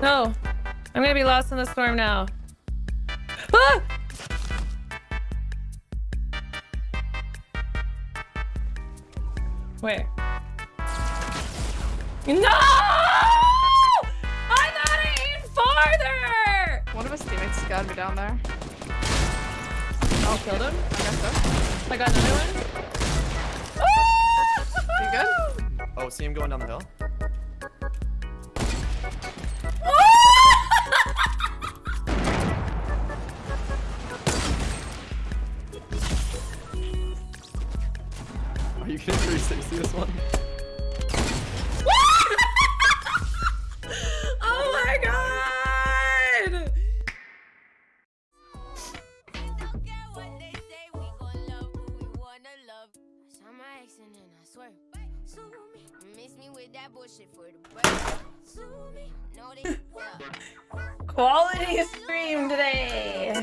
No. I'm gonna be lost in the storm now. Ah! Where? No! I thought I aimed farther! One of his teammates got to be down there. Oh, killed him? I guess so. I got another one. You good? Oh, see him going down the hill? Are you getting 360 this one? oh my god! Quality stream today.